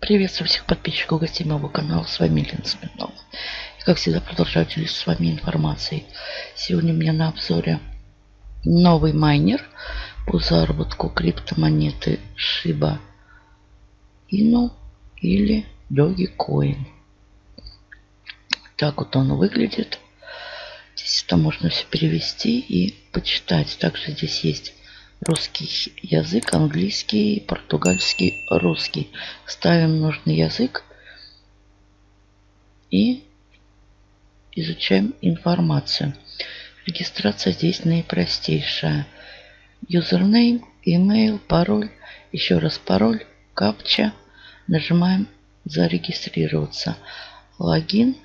Приветствую всех подписчиков гостей моего канала. С вами Лена Смирнова. И как всегда продолжаю делиться с вами информацией. Сегодня у меня на обзоре новый майнер по заработку криптомонеты Shiba Inu или Dogecoin. Так вот он выглядит. Здесь это можно все перевести и почитать. Также здесь есть русский язык, английский, португальский, русский. Ставим нужный язык и изучаем информацию. Регистрация здесь наипростейшая. Username, email, пароль, еще раз пароль, капча. Нажимаем зарегистрироваться. Логин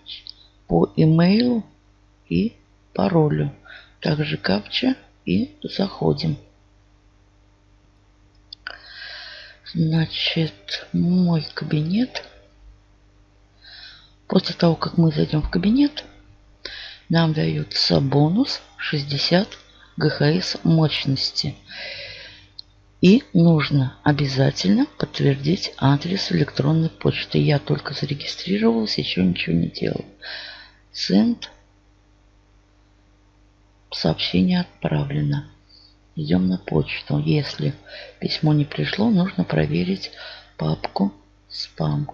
по имейлу и паролю. Также капча и заходим. Значит, мой кабинет. После того, как мы зайдем в кабинет, нам дается бонус 60 ГХС мощности. И нужно обязательно подтвердить адрес электронной почты. Я только зарегистрировалась, еще ничего не делал. Send. Сообщение отправлено. Идем на почту. Если письмо не пришло, нужно проверить папку спам.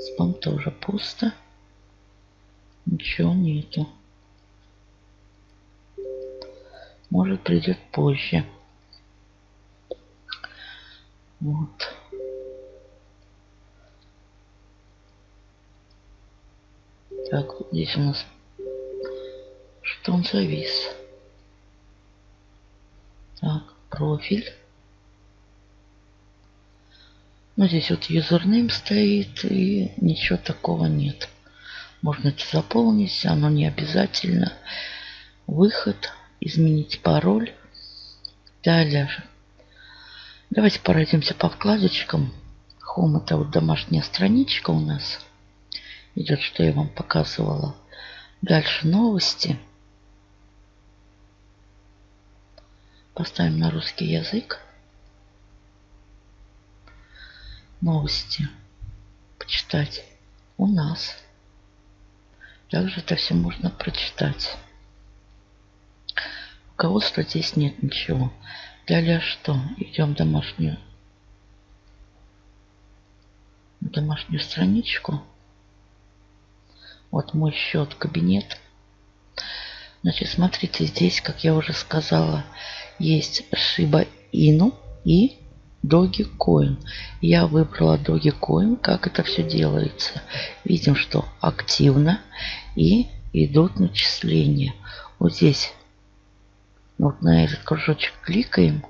Спам тоже пусто. Ничего нету. Может придет позже. Вот. Так, здесь у нас что он завис. Так, профиль. Ну, здесь вот юзернейм стоит, и ничего такого нет. Можно это заполнить, оно не обязательно. Выход, изменить пароль. Далее. Давайте пройдемся по вкладочкам. Home это вот домашняя страничка у нас. Идет, что я вам показывала. Дальше новости. Поставим на русский язык. Новости. Почитать у нас. Также это все можно прочитать. Руководства здесь нет ничего. Далее что? Идем в домашнюю, домашнюю страничку. Вот мой счет, кабинет. Значит, смотрите, здесь, как я уже сказала, есть Shiba Inu и Dogecoin. Я выбрала Dogecoin. Как это все делается? Видим, что активно и идут начисления. Вот здесь вот на этот кружочек кликаем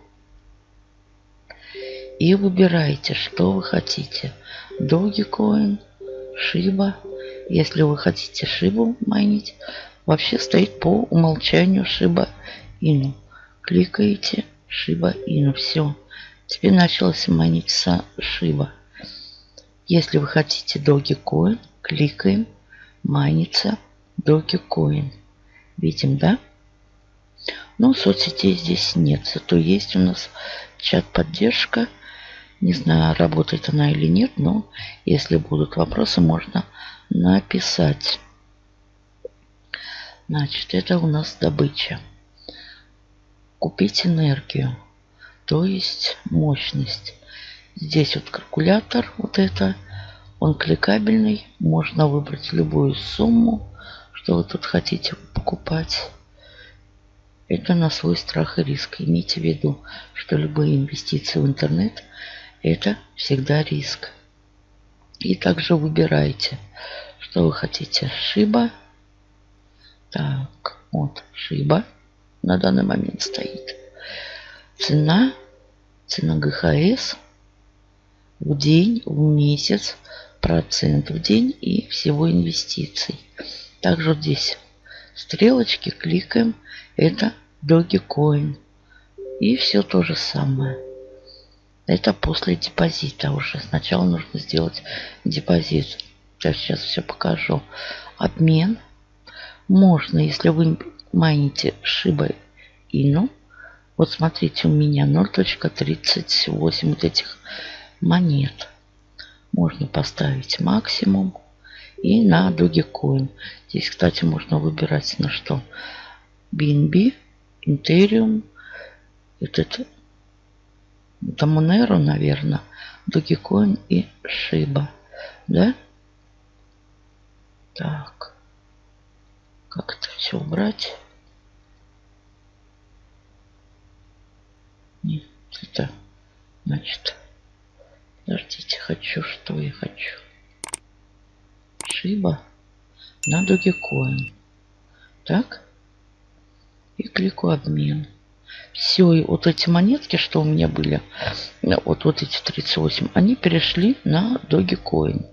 и выбираете, что вы хотите. Dogecoin, Shiba. Если вы хотите Shiba майнить, вообще стоит по умолчанию Shiba Inu кликаете Shiba Inu. Все. Теперь началось маниться Shiba. Если вы хотите Dogecoin, кликаем, майнится Dogecoin. Видим, да? Но соцсетей здесь нет. Зато есть у нас чат-поддержка. Не знаю, работает она или нет, но если будут вопросы, можно написать. Значит, это у нас добыча купить энергию, то есть мощность. Здесь вот калькулятор, вот это, он кликабельный. Можно выбрать любую сумму, что вы тут хотите покупать. Это на свой страх и риск. Имейте в виду, что любые инвестиции в интернет – это всегда риск. И также выбирайте, что вы хотите. Шиба. Так, вот, шиба на данный момент стоит. Цена, цена ГХС в день, в месяц, процент в день и всего инвестиций. Также вот здесь стрелочки кликаем. Это Dogecoin. И все то же самое. Это после депозита уже. Сначала нужно сделать депозит. Я сейчас все покажу. Обмен. Можно, если вы майните Shiba Inu. Вот смотрите, у меня 0.38 вот этих монет. Можно поставить максимум и на Dogecoin. Здесь, кстати, можно выбирать на что. BNB, Ethereum, этот, это Monero, наверное, Dogecoin и Shiba. Да? Так. Как это все убрать? Нет, это значит Подождите, хочу, что я хочу. Шиба на Dogecoin. Так. И клику обмен. Все, и вот эти монетки, что у меня были, вот, вот эти 38, они перешли на Dogecoin.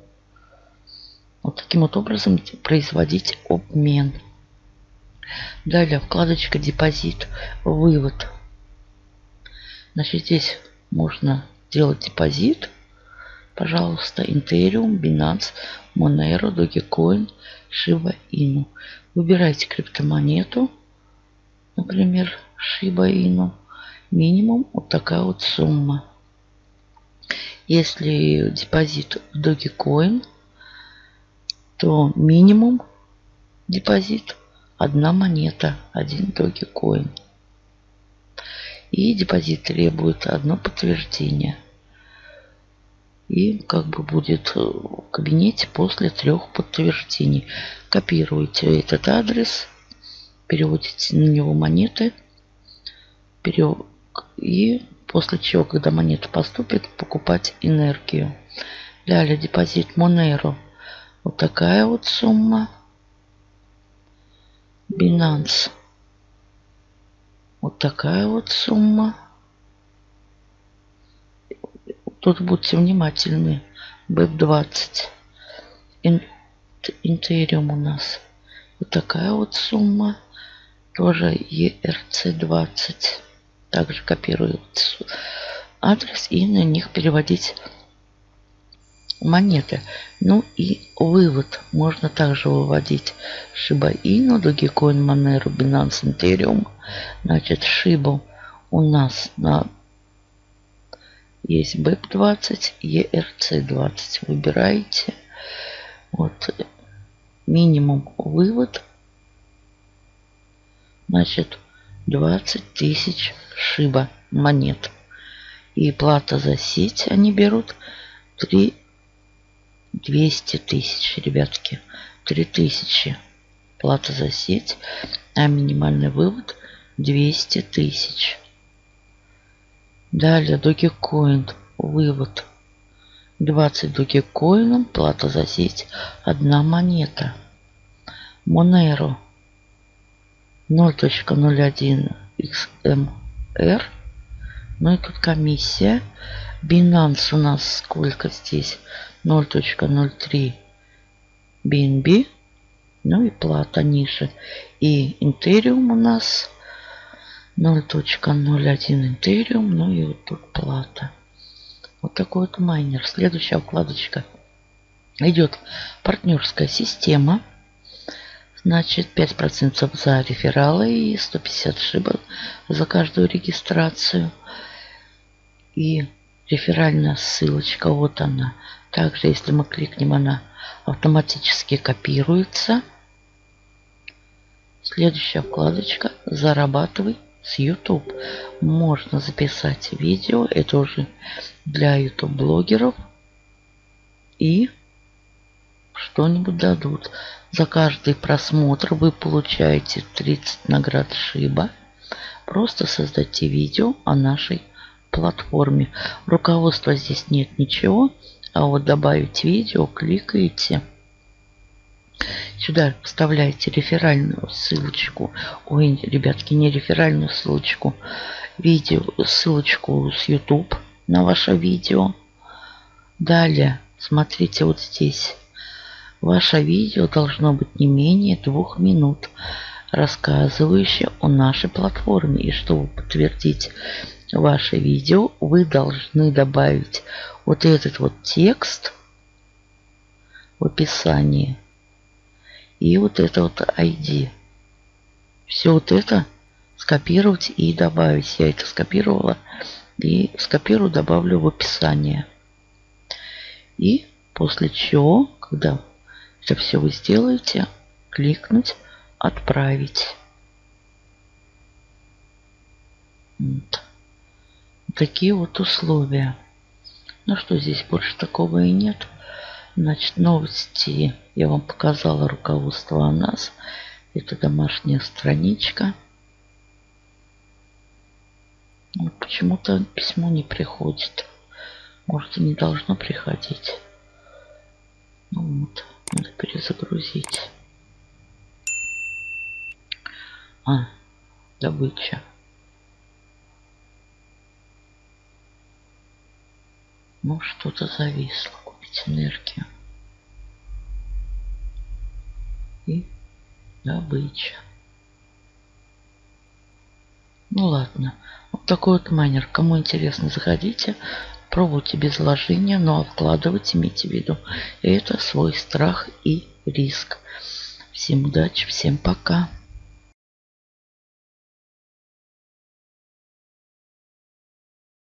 Вот таким вот образом производить обмен. Далее вкладочка депозит, вывод. Значит, здесь можно делать депозит пожалуйста, Ethereum, Binance, Monero, Dogecoin, Shiba Inu. Выбирайте криптомонету, например, Shiba Inu. Минимум вот такая вот сумма. Если депозит в Dogecoin, то минимум депозит одна монета, один Dogecoin. И депозит требует одно подтверждение – и как бы будет в кабинете после трех подтверждений. Копируете этот адрес, переводите на него монеты и после чего, когда монета поступит, покупать энергию. Далее депозит Monero. Вот такая вот сумма. Binance. Вот такая вот сумма. Тут будьте внимательны. БЭП-20. Интериум у нас. Вот такая вот сумма. Тоже ERC-20. Также копируют адрес и на них переводить монеты. Ну и вывод. Можно также выводить Shiba Inu, Dogecoin, Monero, Binance, Ethereum. Значит, Shiba у нас на есть BEP20, ERC20. Выбираете. Вот минимум вывод. Значит, 20 тысяч шиба монет. И плата за сеть они берут 3 200 тысяч, ребятки. 3000 плата за сеть, а минимальный вывод 200 тысяч. Далее Dogecoin. Вывод. 20 Dogecoin. Плата за сеть. Одна монета. Monero. 0.01 XMR. Ну и тут комиссия. Binance у нас сколько здесь? 0.03 BNB. Ну и плата ниже. И Ethereum у нас 0.01 Ethereum, ну и вот тут плата. Вот такой вот майнер. Следующая вкладочка. Идет партнерская система. Значит, 5% за рефералы и 150 шиба за каждую регистрацию. И реферальная ссылочка, вот она. Также, если мы кликнем, она автоматически копируется. Следующая вкладочка «Зарабатывай с YouTube. Можно записать видео. Это уже для YouTube блогеров. И что-нибудь дадут. За каждый просмотр вы получаете 30 наград Шиба. Просто создайте видео о нашей платформе. Руководства здесь нет ничего. А вот добавить видео кликаете. Сюда вставляете реферальную ссылочку. Ой, ребятки, не реферальную ссылочку. Видео, ссылочку с YouTube на ваше видео. Далее, смотрите вот здесь. Ваше видео должно быть не менее двух минут, рассказывающее о нашей платформе. И чтобы подтвердить ваше видео, вы должны добавить вот этот вот текст в описании и вот это вот ID. Все вот это скопировать и добавить. Я это скопировала и скопирую, добавлю в описание. И после чего, когда это все вы сделаете, кликнуть «Отправить». Вот. Такие вот условия. Ну что, здесь больше такого и нет. Значит, новости я вам показала руководство о нас. Это домашняя страничка. Почему-то письмо не приходит. Может и не должно приходить. Ну вот, надо перезагрузить. А, добыча. Ну, что-то зависло. Купить энергию. И добыча. Ну ладно. Вот такой вот майнер. Кому интересно, заходите. Пробуйте без вложения, но вкладывать имейте в виду. Это свой страх и риск. Всем удачи, всем пока.